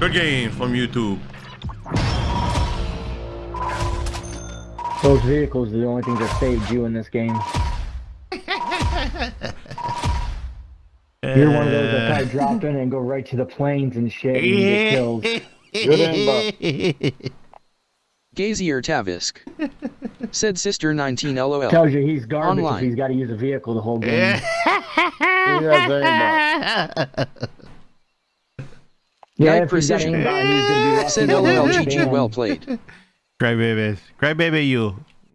Good game from YouTube. Those vehicles are the only things that saved you in this game. You're one of those that probably drop in and go right to the planes and shit and get killed. Good inbox. Gazier Tavisk. Said Sister 19 LOL. Tells you he's garbage if Online. he's got to use a vehicle the whole game. He has aimbot. Yeah, Guide if he's got precision. aimbot, he's gonna be lucky Said to LOL. GG well played. Cry babies. Cry baby you.